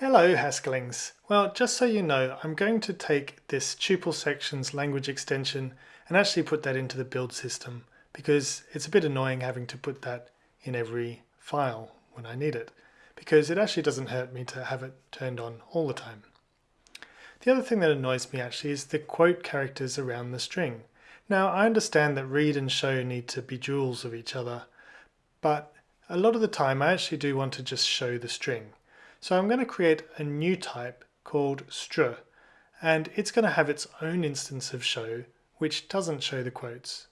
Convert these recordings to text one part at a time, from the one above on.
Hello Haskellings. Well, just so you know, I'm going to take this tuple sections language extension and actually put that into the build system because it's a bit annoying having to put that in every file when I need it because it actually doesn't hurt me to have it turned on all the time. The other thing that annoys me actually is the quote characters around the string. Now I understand that read and show need to be duals of each other, but a lot of the time I actually do want to just show the string. So I'm going to create a new type called str and it's going to have its own instance of show which doesn't show the quotes.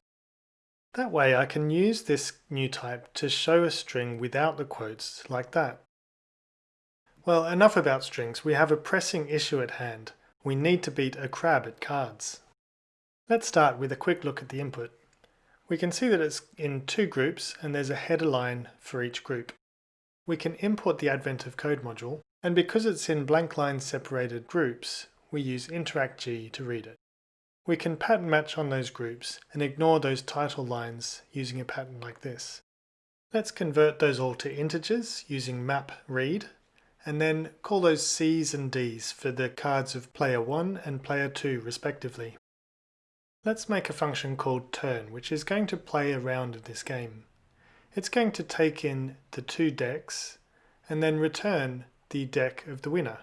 That way I can use this new type to show a string without the quotes like that. Well enough about strings, we have a pressing issue at hand. We need to beat a crab at cards. Let's start with a quick look at the input. We can see that it's in two groups and there's a header line for each group we can import the Advent of Code module, and because it's in blank line separated groups, we use InteractG to read it. We can pattern match on those groups and ignore those title lines using a pattern like this. Let's convert those all to integers using map read, and then call those C's and D's for the cards of player 1 and player 2 respectively. Let's make a function called turn, which is going to play a round of this game it's going to take in the two decks and then return the deck of the winner.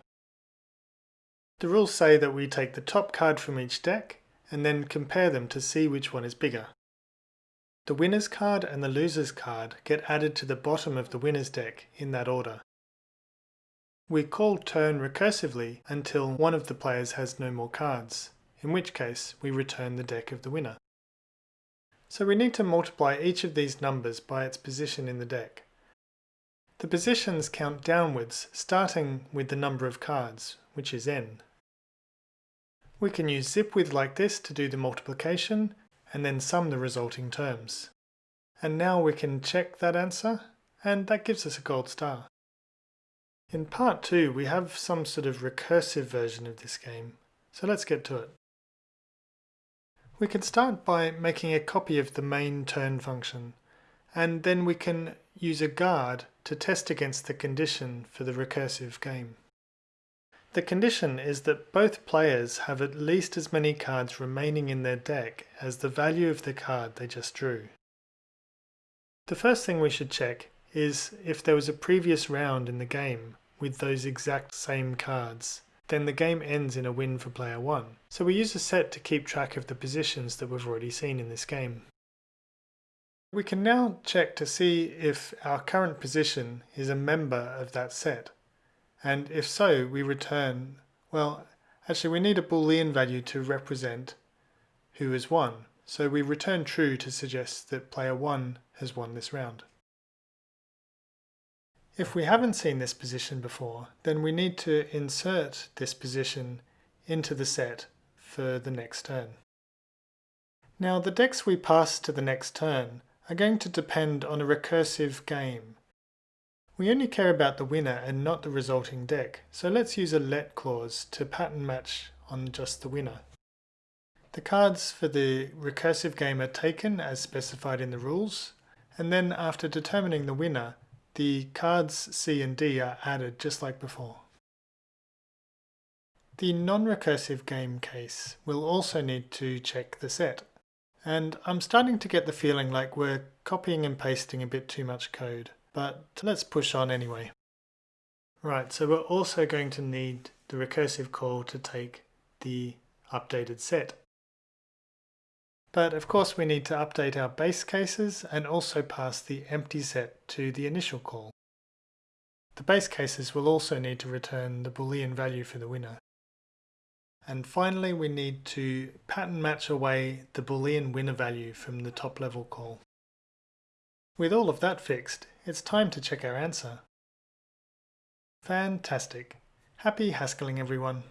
The rules say that we take the top card from each deck and then compare them to see which one is bigger. The winner's card and the loser's card get added to the bottom of the winner's deck in that order. We call turn recursively until one of the players has no more cards, in which case we return the deck of the winner. So we need to multiply each of these numbers by its position in the deck. The positions count downwards, starting with the number of cards, which is n. We can use zip zipwith like this to do the multiplication, and then sum the resulting terms. And now we can check that answer, and that gives us a gold star. In part 2 we have some sort of recursive version of this game, so let's get to it. We can start by making a copy of the main turn function and then we can use a guard to test against the condition for the recursive game. The condition is that both players have at least as many cards remaining in their deck as the value of the card they just drew. The first thing we should check is if there was a previous round in the game with those exact same cards then the game ends in a win for player 1. So we use a set to keep track of the positions that we've already seen in this game. We can now check to see if our current position is a member of that set. And if so, we return, well, actually we need a boolean value to represent who has won. So we return true to suggest that player 1 has won this round. If we haven't seen this position before, then we need to insert this position into the set for the next turn. Now the decks we pass to the next turn are going to depend on a recursive game. We only care about the winner and not the resulting deck, so let's use a let clause to pattern match on just the winner. The cards for the recursive game are taken as specified in the rules, and then after determining the winner, the cards C and D are added just like before. The non-recursive game case will also need to check the set. And I'm starting to get the feeling like we're copying and pasting a bit too much code, but let's push on anyway. Right, so we're also going to need the recursive call to take the updated set. But of course we need to update our base cases and also pass the empty set to the initial call. The base cases will also need to return the boolean value for the winner. And finally we need to pattern match away the boolean winner value from the top level call. With all of that fixed, it's time to check our answer. Fantastic! Happy Haskelling everyone!